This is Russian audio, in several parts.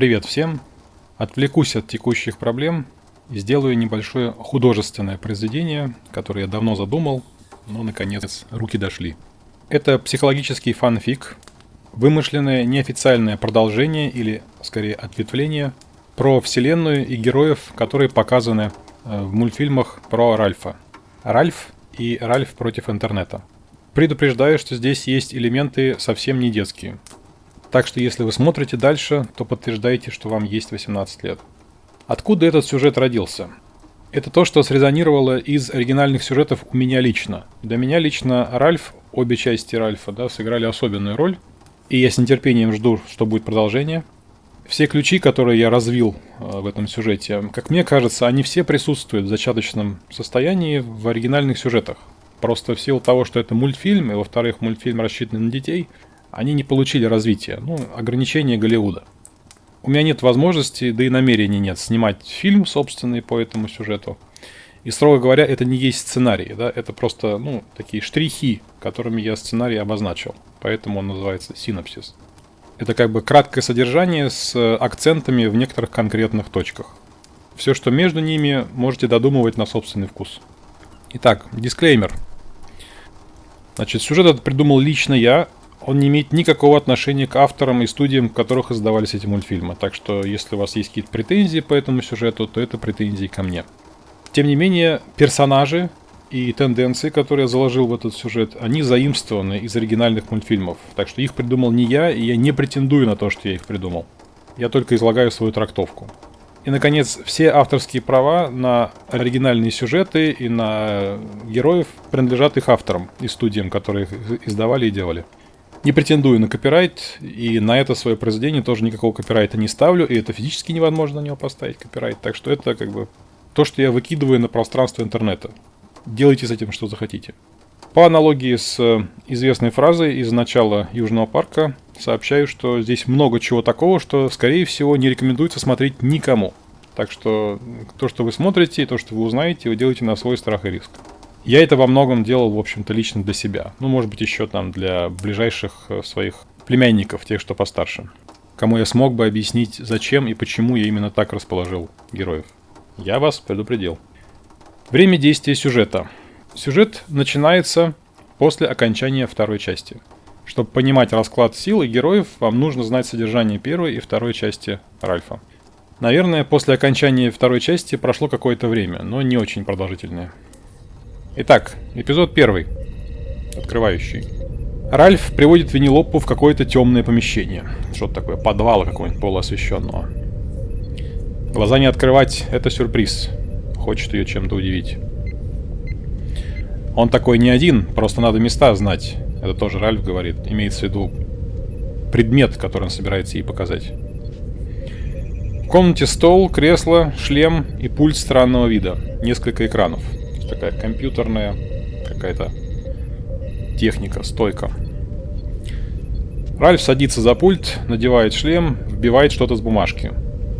Привет всем! Отвлекусь от текущих проблем и сделаю небольшое художественное произведение, которое я давно задумал, но наконец руки дошли. Это психологический фанфик, вымышленное неофициальное продолжение или скорее ответвление про вселенную и героев, которые показаны э, в мультфильмах про Ральфа. Ральф и Ральф против интернета. Предупреждаю, что здесь есть элементы совсем не детские – так что если вы смотрите дальше, то подтверждаете, что вам есть 18 лет. Откуда этот сюжет родился? Это то, что срезонировало из оригинальных сюжетов у меня лично. Для меня лично Ральф, обе части Ральфа, да, сыграли особенную роль. И я с нетерпением жду, что будет продолжение. Все ключи, которые я развил э, в этом сюжете, как мне кажется, они все присутствуют в зачаточном состоянии в оригинальных сюжетах. Просто в силу того, что это мультфильм, и во-вторых, мультфильм рассчитан на детей, они не получили развития. Ну, ограничения Голливуда. У меня нет возможности, да и намерений нет снимать фильм собственный по этому сюжету. И, строго говоря, это не есть сценарий, да, это просто, ну, такие штрихи, которыми я сценарий обозначил. Поэтому он называется синапсис. Это как бы краткое содержание с акцентами в некоторых конкретных точках. Все, что между ними, можете додумывать на собственный вкус. Итак, дисклеймер. Значит, сюжет этот придумал лично я, он не имеет никакого отношения к авторам и студиям, в которых издавались эти мультфильмы. Так что, если у вас есть какие-то претензии по этому сюжету, то это претензии ко мне. Тем не менее, персонажи и тенденции, которые я заложил в этот сюжет, они заимствованы из оригинальных мультфильмов. Так что их придумал не я, и я не претендую на то, что я их придумал. Я только излагаю свою трактовку. И, наконец, все авторские права на оригинальные сюжеты и на героев принадлежат их авторам и студиям, которые их издавали и делали. Не претендую на копирайт, и на это свое произведение тоже никакого копирайта не ставлю, и это физически невозможно на него поставить копирайт. Так что это как бы то, что я выкидываю на пространство интернета. Делайте с этим, что захотите. По аналогии с э, известной фразой из начала Южного парка, сообщаю, что здесь много чего такого, что, скорее всего, не рекомендуется смотреть никому. Так что то, что вы смотрите, то, что вы узнаете, вы делаете на свой страх и риск. Я это во многом делал, в общем-то, лично для себя. Ну, может быть, еще там для ближайших э, своих племянников, тех, что постарше. Кому я смог бы объяснить, зачем и почему я именно так расположил героев. Я вас предупредил. Время действия сюжета. Сюжет начинается после окончания второй части. Чтобы понимать расклад сил и героев, вам нужно знать содержание первой и второй части Ральфа. Наверное, после окончания второй части прошло какое-то время, но не очень продолжительное. Итак, эпизод первый. Открывающий. Ральф приводит Винилопу в какое-то темное помещение. Что-то такое, подвал какой-нибудь полуосвещенного. Глаза не открывать, это сюрприз. Хочет ее чем-то удивить. Он такой не один, просто надо места знать. Это тоже Ральф говорит. Имеется в виду предмет, который он собирается ей показать. В комнате стол, кресло, шлем и пульт странного вида. Несколько экранов такая компьютерная какая-то техника, стойка. Ральф садится за пульт, надевает шлем, вбивает что-то с бумажки.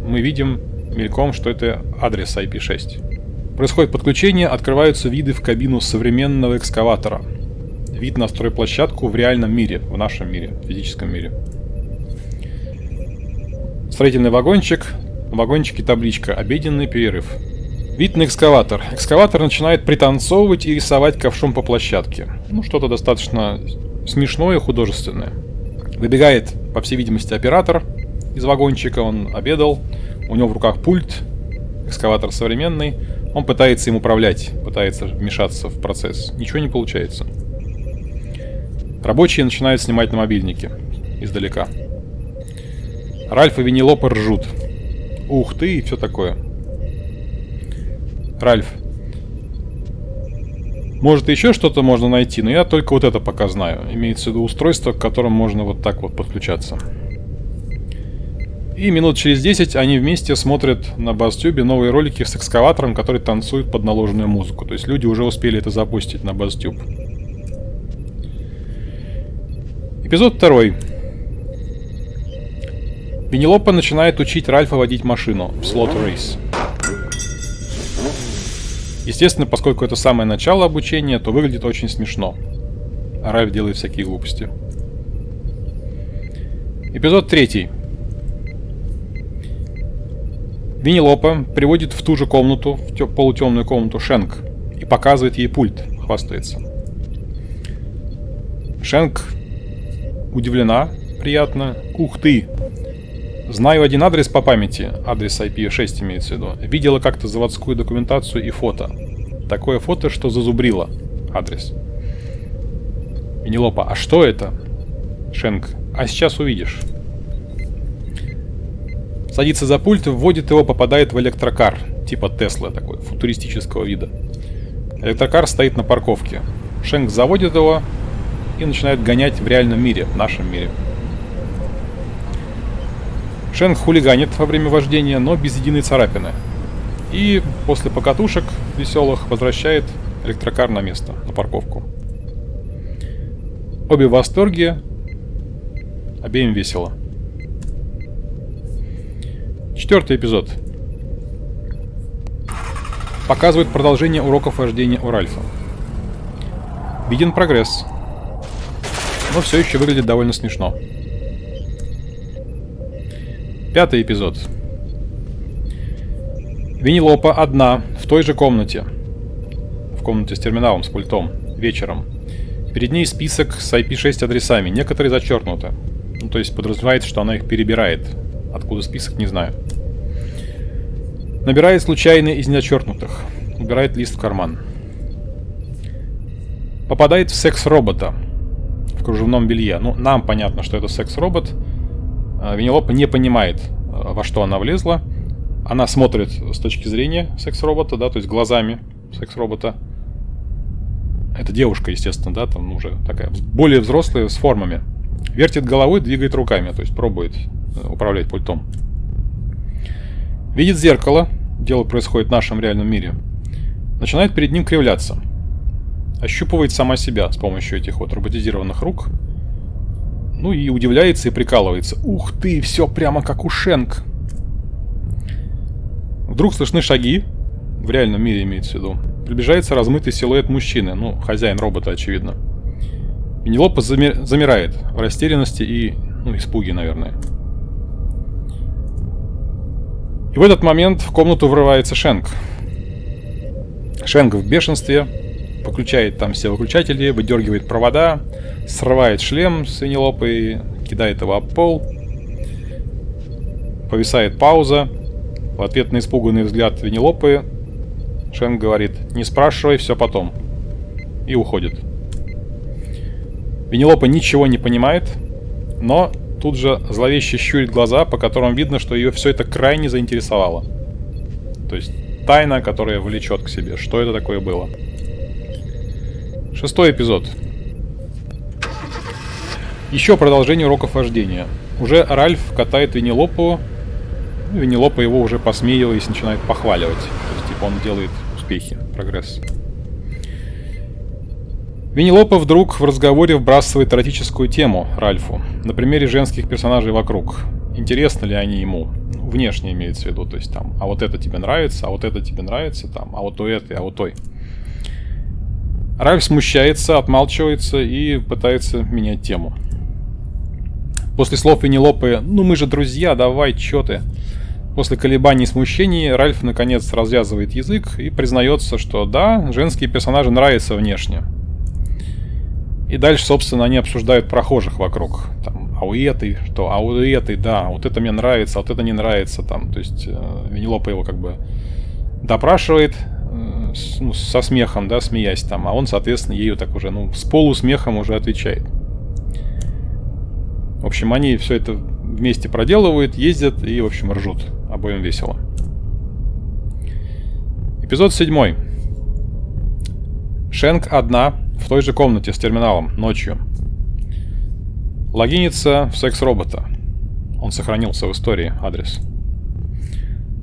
Мы видим мельком, что это адрес IP6. Происходит подключение, открываются виды в кабину современного экскаватора. Вид на стройплощадку в реальном мире, в нашем мире, в физическом мире. Строительный вагончик, в вагончике табличка «Обеденный перерыв». Вид на экскаватор. Экскаватор начинает пританцовывать и рисовать ковшом по площадке. Ну, что-то достаточно смешное, художественное. Выбегает, по всей видимости, оператор из вагончика. Он обедал. У него в руках пульт. Экскаватор современный. Он пытается им управлять, пытается вмешаться в процесс. Ничего не получается. Рабочие начинают снимать на мобильнике издалека. Ральф и Винилопа ржут. Ух ты, и все такое. Ральф. Может, еще что-то можно найти, но я только вот это пока знаю. Имеется в виду устройство, к которому можно вот так вот подключаться. И минут через 10 они вместе смотрят на Базтюбе новые ролики с экскаватором, который танцует под наложенную музыку. То есть люди уже успели это запустить на Базтюб. Эпизод второй. Пенелопа начинает учить Ральфа водить машину в слот рейс. Естественно, поскольку это самое начало обучения, то выглядит очень смешно. А делает всякие глупости. Эпизод третий. Винилопа приводит в ту же комнату, в полутемную комнату Шенк и показывает ей пульт, хвастается. Шенк удивлена, приятно. Ух ты! Знаю один адрес по памяти, адрес IP6 имеется в виду. Видела как-то заводскую документацию и фото. Такое фото, что зазубрило адрес. Винилопа, а что это? Шенк, а сейчас увидишь. Садится за пульт, вводит его, попадает в электрокар. Типа Тесла такой, футуристического вида. Электрокар стоит на парковке. Шенк заводит его и начинает гонять в реальном мире, в нашем мире. Шенк хулиганит во время вождения, но без единой царапины. И после покатушек веселых возвращает электрокар на место, на парковку. Обе в восторге, обеим весело. Четвертый эпизод. Показывает продолжение уроков вождения у Ральфа. Виден прогресс. Но все еще выглядит довольно смешно. Пятый эпизод. Винилопа одна, в той же комнате. В комнате с терминалом, с пультом. Вечером. Перед ней список с IP6 адресами. Некоторые зачеркнуты. Ну, то есть подразумевается, что она их перебирает. Откуда список, не знаю. Набирает случайно из незачеркнутых. Убирает лист в карман. Попадает в секс-робота. В кружевном белье. Ну, нам понятно, что это секс-робот. А, Винилопа не понимает, а, во что она влезла. Она смотрит с точки зрения секс-робота, да, то есть глазами секс-робота. Это девушка, естественно, да, там уже такая более взрослая, с формами. Вертит головой, двигает руками, то есть пробует э, управлять пультом. Видит зеркало, дело происходит в нашем реальном мире. Начинает перед ним кривляться. Ощупывает сама себя с помощью этих вот роботизированных рук. Ну и удивляется и прикалывается. Ух ты, все прямо как у Шенк. Вдруг слышны шаги. В реальном мире имеется в виду. Приближается размытый силуэт мужчины. Ну, хозяин робота, очевидно. Пенелопа замер... замирает в растерянности и, ну, испуге, наверное. И в этот момент в комнату врывается Шенк. Шенк в бешенстве, выключает там все выключатели, выдергивает провода, срывает шлем с Венелопой, кидает его об пол. Повисает пауза. В ответ на испуганный взгляд Венелопы Шенк говорит «Не спрашивай, все потом». И уходит. Венелопа ничего не понимает, но тут же зловеще щурит глаза, по которым видно, что ее все это крайне заинтересовало. То есть тайна, которая влечет к себе. Что это такое было? Шестой эпизод. Еще продолжение уроков вождения. Уже Ральф катает Винилопу. Винилопа его уже посмеиваясь начинает похваливать. То есть, типа, он делает успехи, прогресс. Винилопа вдруг в разговоре вбрасывает эротическую тему Ральфу на примере женских персонажей вокруг. Интересно ли они ему? Ну, внешне имеется в виду, то есть там, а вот это тебе нравится, а вот это тебе нравится, там, а вот у этой, а вот той. Ральф смущается, отмалчивается и пытается менять тему. После слов Винилопы «Ну мы же друзья, давай, чё ты?» После колебаний и смущений Ральф наконец развязывает язык и признается, что да, женские персонажи нравятся внешне. И дальше, собственно, они обсуждают прохожих вокруг. Там, а у этой что? А у этой, да, вот это мне нравится, а вот это не нравится. Там, то есть э, Винилопа его как бы допрашивает ну, со смехом, да, смеясь там, а он, соответственно, ею так уже, ну, с полусмехом уже отвечает. В общем, они все это вместе проделывают, ездят и, в общем, ржут. Обоим весело. Эпизод седьмой. Шенк одна в той же комнате с терминалом, ночью. Логинится в секс-робота. Он сохранился в истории, адрес.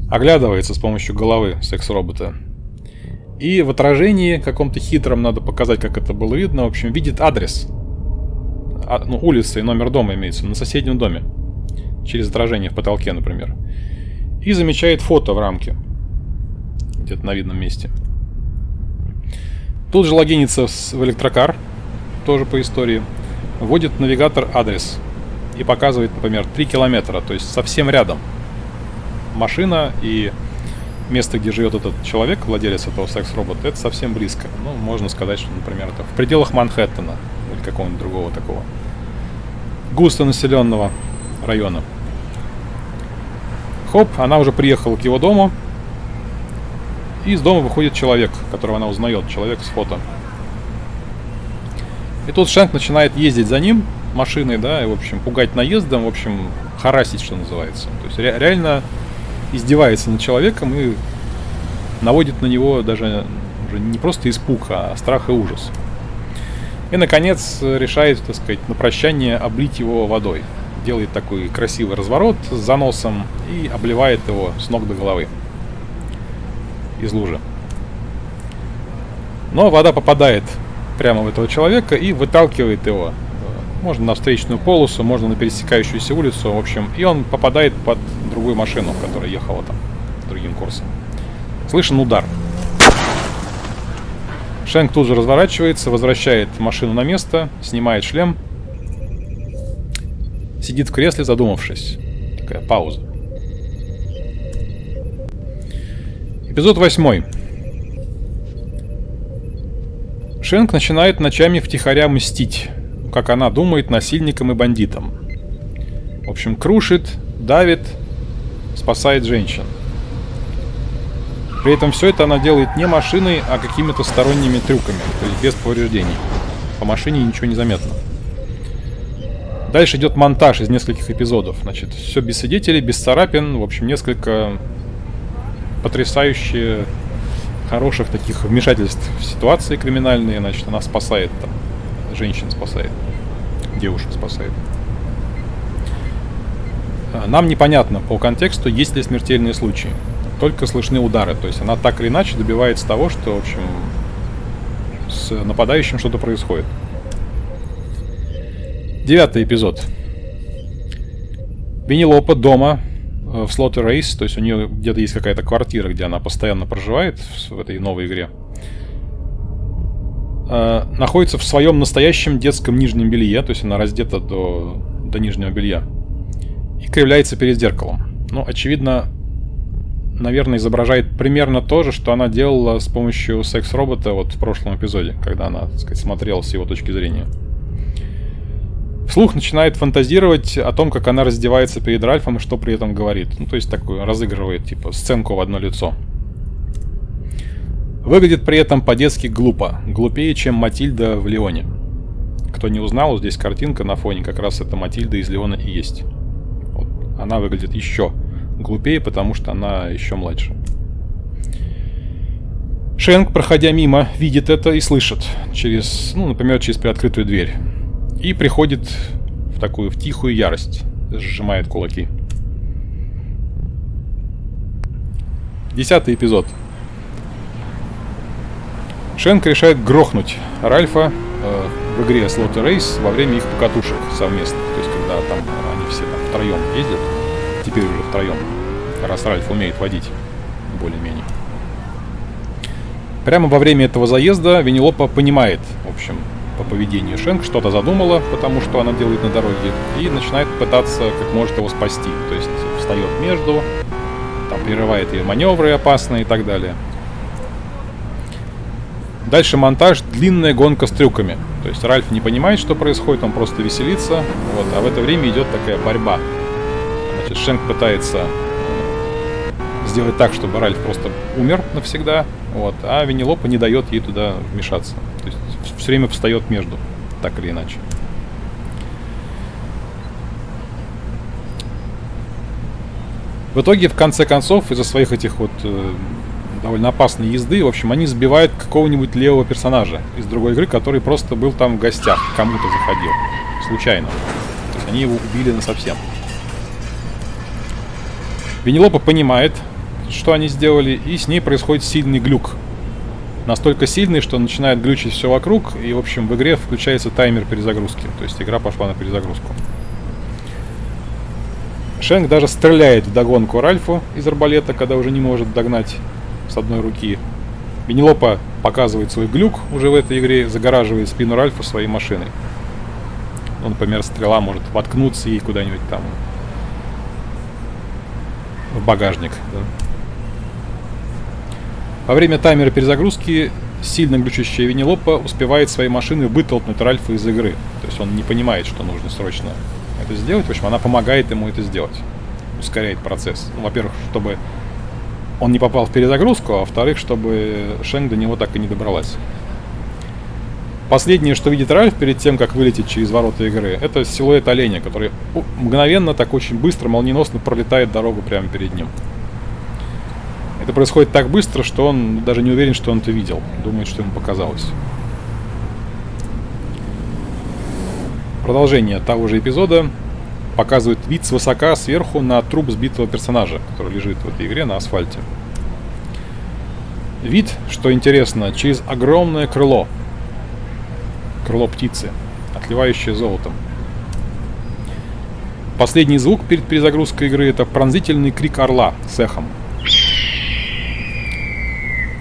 Оглядывается с помощью головы секс-робота. И в отражении каком-то хитром, надо показать, как это было видно, в общем, видит адрес. А, ну, улица и номер дома имеется, на соседнем доме. Через отражение в потолке, например. И замечает фото в рамке. Где-то на видном месте. Тут же логинится в электрокар, тоже по истории. Вводит навигатор адрес и показывает, например, 3 километра, то есть совсем рядом. машина и место, где живет этот человек, владелец этого секс-робота, это совсем близко. Ну, можно сказать, что, например, это в пределах Манхэттена или какого-нибудь другого такого густонаселенного района. Хоп, она уже приехала к его дому. И из дома выходит человек, которого она узнает, человек с фото. И тут Шенк начинает ездить за ним машиной, да, и, в общем, пугать наездом, в общем, харасить, что называется. То есть ре реально издевается над человеком и наводит на него даже уже не просто испуг, а страх и ужас. И, наконец, решает, так сказать, на прощание облить его водой. Делает такой красивый разворот с заносом и обливает его с ног до головы из лужи. Но вода попадает прямо в этого человека и выталкивает его. Можно на встречную полосу, можно на пересекающуюся улицу, в общем. И он попадает под другую машину, которая ехала там другим курсом. Слышен удар. Шенк тут же разворачивается, возвращает машину на место, снимает шлем. Сидит в кресле, задумавшись. Такая пауза. Эпизод восьмой. Шенк начинает ночами втихаря мстить, как она думает, насильникам и бандитам. В общем, крушит, давит, спасает женщин. При этом все это она делает не машиной, а какими-то сторонними трюками, то есть без повреждений. По машине ничего не заметно. Дальше идет монтаж из нескольких эпизодов. Значит, все без свидетелей, без царапин. В общем, несколько потрясающе хороших таких вмешательств в ситуации криминальные. Значит, она спасает там, женщин спасает, девушек спасает. А, нам непонятно по контексту, есть ли смертельные случаи. Только слышны удары. То есть она так или иначе добивается того, что, в общем, с нападающим что-то происходит. Девятый эпизод. Бенилопа дома Э, в Slaughter Race, то есть у нее где-то есть какая-то квартира, где она постоянно проживает в этой новой игре, э, находится в своем настоящем детском нижнем белье, то есть она раздета до, до нижнего белья, и кривляется перед зеркалом. Ну, очевидно, наверное, изображает примерно то же, что она делала с помощью секс-робота вот в прошлом эпизоде, когда она, так сказать, смотрела с его точки зрения. Вслух начинает фантазировать о том, как она раздевается перед Ральфом и что при этом говорит. Ну, то есть такую разыгрывает, типа, сценку в одно лицо. Выглядит при этом по-детски глупо. Глупее, чем Матильда в Леоне. Кто не узнал, здесь картинка на фоне, как раз это Матильда из Леона и есть. Она выглядит еще глупее, потому что она еще младше. Шенк, проходя мимо, видит это и слышит. Через, ну, например, через приоткрытую дверь. И приходит в такую, в тихую ярость. Сжимает кулаки. Десятый эпизод. Шенк решает грохнуть Ральфа э, в игре Slaughter Race во время их покатушек совместно. То есть, когда там они все там втроем ездят. Теперь уже втроем. Раз Ральф умеет водить. Более-менее. Прямо во время этого заезда Венелопа понимает, в общем, по поведению Шенк что-то задумала, потому что она делает на дороге, и начинает пытаться как может его спасти. То есть встает между, там прерывает ее маневры опасные и так далее. Дальше монтаж, длинная гонка с трюками. То есть Ральф не понимает, что происходит, он просто веселится. Вот, а в это время идет такая борьба. Значит, Шенк пытается сделать так, чтобы Ральф просто умер навсегда. Вот, а Венелопа не дает ей туда вмешаться все время встает между, так или иначе. В итоге, в конце концов, из-за своих этих вот э, довольно опасной езды, в общем, они сбивают какого-нибудь левого персонажа из другой игры, который просто был там в гостях, кому-то заходил. Случайно. То есть они его убили на совсем. Венелопа понимает, что они сделали, и с ней происходит сильный глюк настолько сильный, что начинает глючить все вокруг, и, в общем, в игре включается таймер перезагрузки. То есть игра пошла на перезагрузку. Шенк даже стреляет в догонку Ральфу из арбалета, когда уже не может догнать с одной руки. Бенелопа показывает свой глюк уже в этой игре, загораживает спину Ральфа своей машиной. Ну, например, стрела может воткнуться ей куда-нибудь там. в багажник. Да. Во время таймера перезагрузки сильно глючащая Винилопа успевает своей машины вытолкнуть Ральфа из игры. То есть он не понимает, что нужно срочно это сделать. В общем, она помогает ему это сделать. Ускоряет процесс. Ну, во-первых, чтобы он не попал в перезагрузку, а во-вторых, чтобы Шенк до него так и не добралась. Последнее, что видит Ральф перед тем, как вылететь через ворота игры, это силуэт оленя, который мгновенно, так очень быстро, молниеносно пролетает дорогу прямо перед ним. Это происходит так быстро, что он даже не уверен, что он это видел. Думает, что ему показалось. Продолжение того же эпизода показывает вид свысока сверху на труп сбитого персонажа, который лежит в этой игре на асфальте. Вид, что интересно, через огромное крыло. Крыло птицы, отливающее золотом. Последний звук перед перезагрузкой игры это пронзительный крик орла с эхом.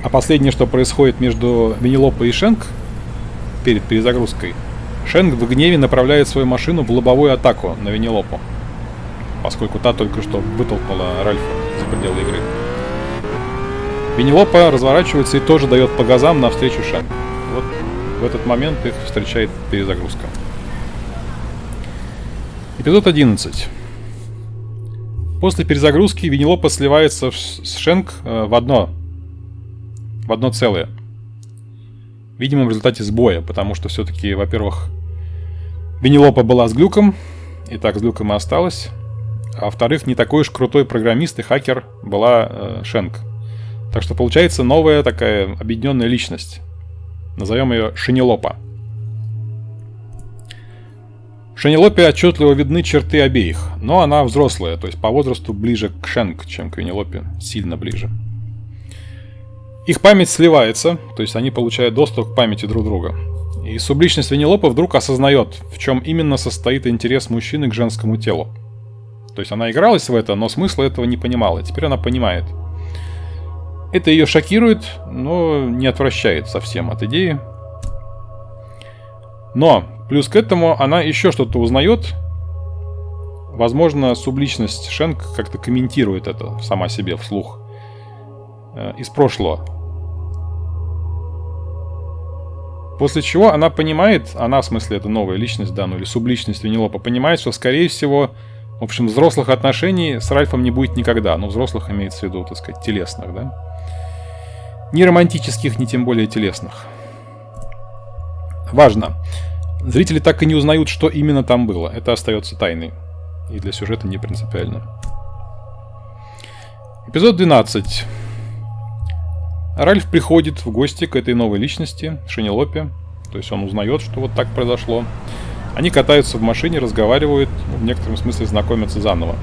А последнее, что происходит между Венелопой и Шенк перед перезагрузкой, Шенк в гневе направляет свою машину в лобовую атаку на Венелопу, поскольку та только что вытолкнула Ральфа за пределы игры. Венелопа разворачивается и тоже дает по газам навстречу Шенк. Вот в этот момент их встречает перезагрузка. Эпизод 11. После перезагрузки Венелопа сливается с Шенк э, в одно в одно целое. Видимо, в результате сбоя, потому что все-таки, во-первых, Венелопа была с глюком, и так с глюком и осталась. А во-вторых, не такой уж крутой программист и хакер была э, Шенк. Так что получается новая такая объединенная личность. Назовем ее Шенелопа. В Шенелопе отчетливо видны черты обеих, но она взрослая, то есть по возрасту ближе к Шенк, чем к Венелопе, сильно ближе. Их память сливается, то есть они получают доступ к памяти друг друга. И субличность Венелопа вдруг осознает, в чем именно состоит интерес мужчины к женскому телу. То есть она игралась в это, но смысла этого не понимала. Теперь она понимает. Это ее шокирует, но не отвращает совсем от идеи. Но, плюс к этому, она еще что-то узнает. Возможно, субличность Шенк как-то комментирует это сама себе вслух. Э, из прошлого. После чего она понимает, она, в смысле, это новая личность, да, ну или субличность Венелопа, понимает, что, скорее всего, в общем, взрослых отношений с Ральфом не будет никогда. Ну, взрослых имеется в виду, так сказать, телесных, да? Ни романтических, ни тем более телесных. Важно. Зрители так и не узнают, что именно там было. Это остается тайной. И для сюжета не принципиально. Эпизод 12. Ральф приходит в гости к этой новой личности, Шенелопе. То есть он узнает, что вот так произошло. Они катаются в машине, разговаривают, в некотором смысле знакомятся заново.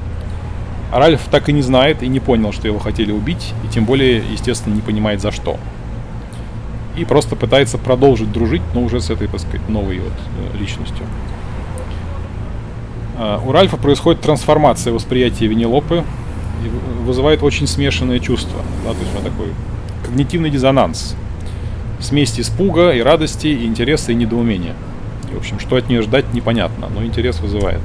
Ральф так и не знает и не понял, что его хотели убить, и тем более, естественно, не понимает за что. И просто пытается продолжить дружить, но уже с этой, так сказать, новой вот э, личностью. А, у Ральфа происходит трансформация восприятия Венелопы и вызывает очень смешанные чувства. Да, то есть он такой когнитивный диссонанс. Смесь испуга и радости, и интереса, и недоумения. И, в общем, что от нее ждать, непонятно, но интерес вызывает.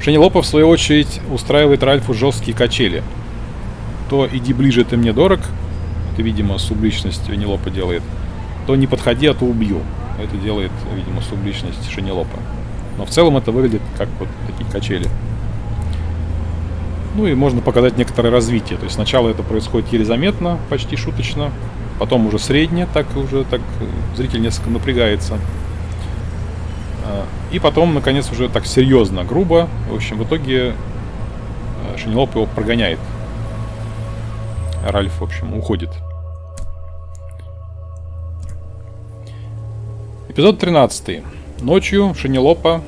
Шенелопа, в свою очередь, устраивает Ральфу жесткие качели. То «иди ближе, ты мне дорог», это, видимо, субличность Венелопа делает, то «не подходи, а то убью». Это делает, видимо, субличность Шенелопа. Но в целом это выглядит как вот такие качели. Ну и можно показать некоторое развитие. То есть сначала это происходит еле заметно, почти шуточно, потом уже среднее, так уже так э, зритель несколько напрягается. А, и потом, наконец, уже так серьезно, грубо. В общем, в итоге э, Шанилоп его прогоняет. Ральф, в общем, уходит. Эпизод 13. Ночью Шанилопа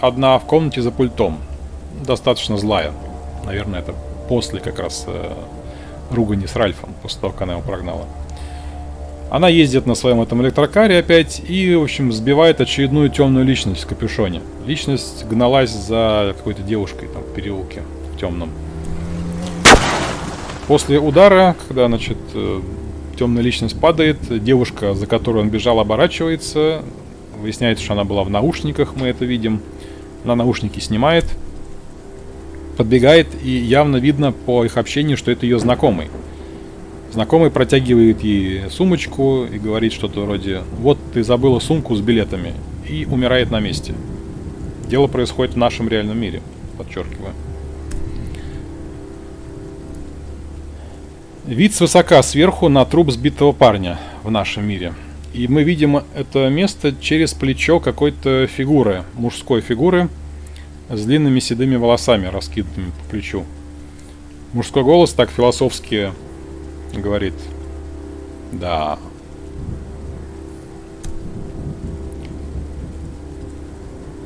одна в комнате за пультом. Достаточно злая. Наверное, это после как раз э, ругани с Ральфом, после того, как она его прогнала. Она ездит на своем этом электрокаре опять и, в общем, сбивает очередную темную личность в капюшоне. Личность гналась за какой-то девушкой там в переулке, в темном. После удара, когда, значит, э, темная личность падает, девушка, за которой он бежал, оборачивается. Выясняется, что она была в наушниках, мы это видим. Она наушники снимает подбегает, и явно видно по их общению, что это ее знакомый. Знакомый протягивает ей сумочку и говорит что-то вроде «Вот ты забыла сумку с билетами» и умирает на месте. Дело происходит в нашем реальном мире, подчеркиваю. Вид свысока сверху на труп сбитого парня в нашем мире. И мы видим это место через плечо какой-то фигуры, мужской фигуры, с длинными седыми волосами, раскиданными по плечу. Мужской голос так философски говорит. Да.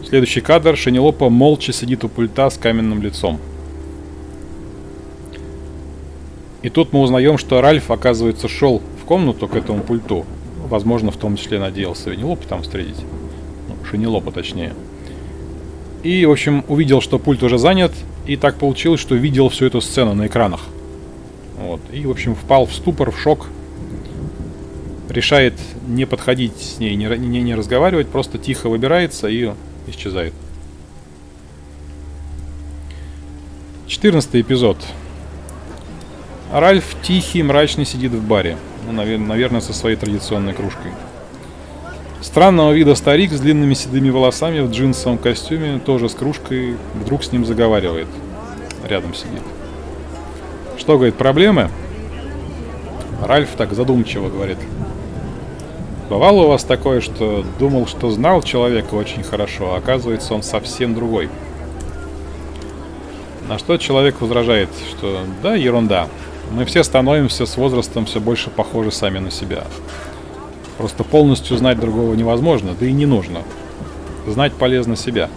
Следующий кадр. Шанилопа молча сидит у пульта с каменным лицом. И тут мы узнаем, что Ральф, оказывается, шел в комнату к этому пульту. Возможно, в том числе надеялся Венелопа там встретить. Ну, Шанилопа точнее. И, в общем, увидел, что пульт уже занят. И так получилось, что видел всю эту сцену на экранах. Вот. И, в общем, впал в ступор, в шок. Решает не подходить с ней, не, не, не разговаривать, просто тихо выбирается и исчезает. 14 эпизод. Ральф тихий, мрачный сидит в баре. Ну, наверное, со своей традиционной кружкой. Странного вида старик с длинными седыми волосами в джинсовом костюме, тоже с кружкой, вдруг с ним заговаривает. Рядом сидит. Что, говорит, проблемы? Ральф так задумчиво говорит. Бывало у вас такое, что думал, что знал человека очень хорошо, а оказывается он совсем другой. На что человек возражает, что да, ерунда. Мы все становимся с возрастом все больше похожи сами на себя. Просто полностью знать другого невозможно, да и не нужно. Знать полезно себя.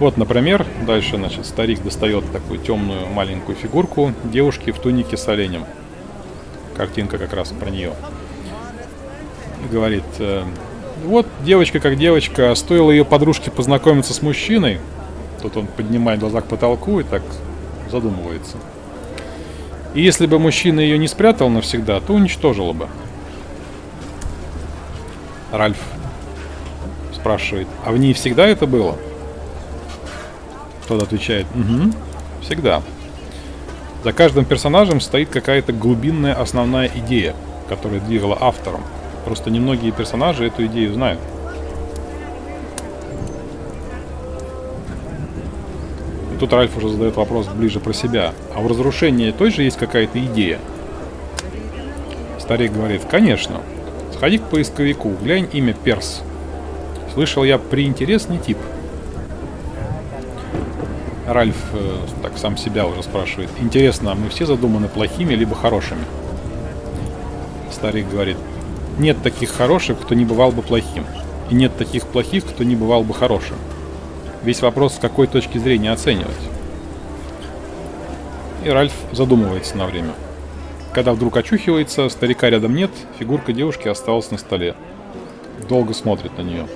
Вот, например, дальше, значит, старик достает такую темную маленькую фигурку девушки в тунике с оленем. Картинка как раз про нее. Говорит, э, вот девочка как девочка, стоило ее подружке познакомиться с мужчиной, Тут он поднимает глаза к потолку и так задумывается. И если бы мужчина ее не спрятал навсегда, то уничтожила бы. Ральф спрашивает, а в ней всегда это было? Тот отвечает, угу, всегда. За каждым персонажем стоит какая-то глубинная основная идея, которая двигала автором. Просто немногие персонажи эту идею знают. И тут Ральф уже задает вопрос ближе про себя. А в разрушении той же есть какая-то идея? Старик говорит, конечно. Сходи к поисковику, глянь имя Перс. Слышал я приинтересный тип. Ральф э, так сам себя уже спрашивает. Интересно, а мы все задуманы плохими либо хорошими? Старик говорит, нет таких хороших, кто не бывал бы плохим. И нет таких плохих, кто не бывал бы хорошим. Весь вопрос, с какой точки зрения оценивать. И Ральф задумывается на время. Когда вдруг очухивается, старика рядом нет, фигурка девушки осталась на столе. Долго смотрит на нее.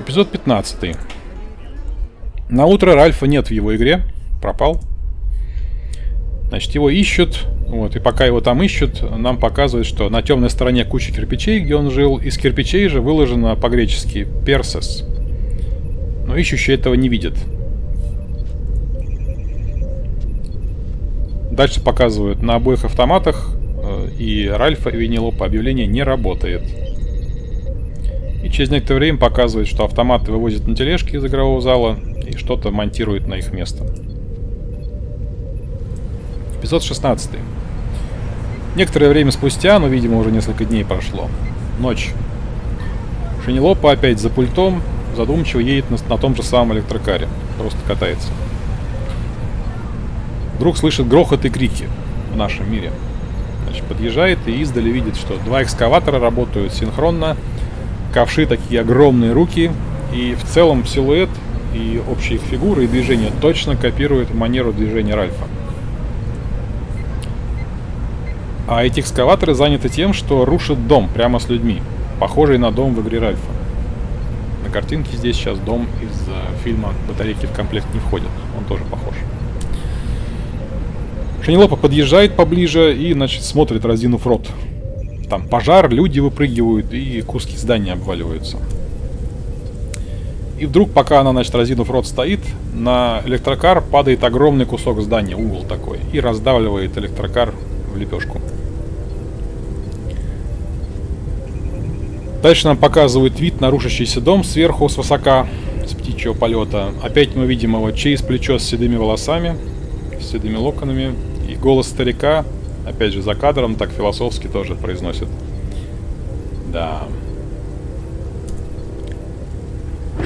Эпизод 15. На утро Ральфа нет в его игре. Пропал. Значит, его ищут, вот, и пока его там ищут, нам показывают, что на темной стороне куча кирпичей, где он жил, из кирпичей же выложено по-гречески «персес». Но ищущие этого не видят. Дальше показывают на обоих автоматах, э, и Ральфа и Винилопа объявление не работает. И через некоторое время показывают, что автоматы вывозят на тележке из игрового зала и что-то монтируют на их место. Эпизод 16. Некоторое время спустя, но, видимо, уже несколько дней прошло. Ночь. Шенелопа опять за пультом, задумчиво едет на, на том же самом электрокаре. Просто катается. Вдруг слышит грохот и крики в нашем мире. Значит, подъезжает и издали видит, что два экскаватора работают синхронно, ковши такие огромные руки, и в целом силуэт и общие фигуры и движения точно копируют манеру движения Ральфа. А эти экскаваторы заняты тем, что рушат дом прямо с людьми, похожий на дом в игре Ральфа. На картинке здесь сейчас дом из фильма «Батарейки в комплект не входят». Он тоже похож. Шанилопа подъезжает поближе и, значит, смотрит, разинув рот. Там пожар, люди выпрыгивают и куски здания обваливаются. И вдруг, пока она, значит, разинув рот стоит, на электрокар падает огромный кусок здания, угол такой, и раздавливает электрокар в лепешку. Дальше нам показывают вид на рушащийся дом сверху, с высока, с птичьего полета. Опять мы видим его через плечо с седыми волосами, с седыми локонами. И голос старика, опять же за кадром, так философски тоже произносит. Да.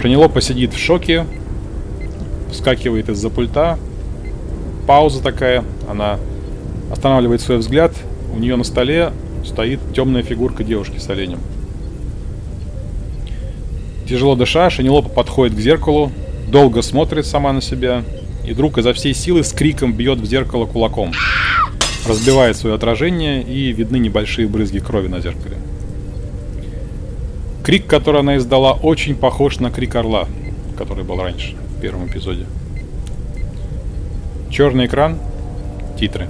Шанилопа сидит в шоке, вскакивает из-за пульта. Пауза такая, она останавливает свой взгляд. У нее на столе стоит темная фигурка девушки с оленем. Тяжело дыша, Шанилопа подходит к зеркалу, долго смотрит сама на себя, и вдруг изо всей силы с криком бьет в зеркало кулаком. Разбивает свое отражение, и видны небольшие брызги крови на зеркале. Крик, который она издала, очень похож на крик орла, который был раньше, в первом эпизоде. Черный экран, титры.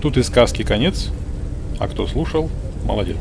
Тут и сказки конец, а кто слушал, молодец.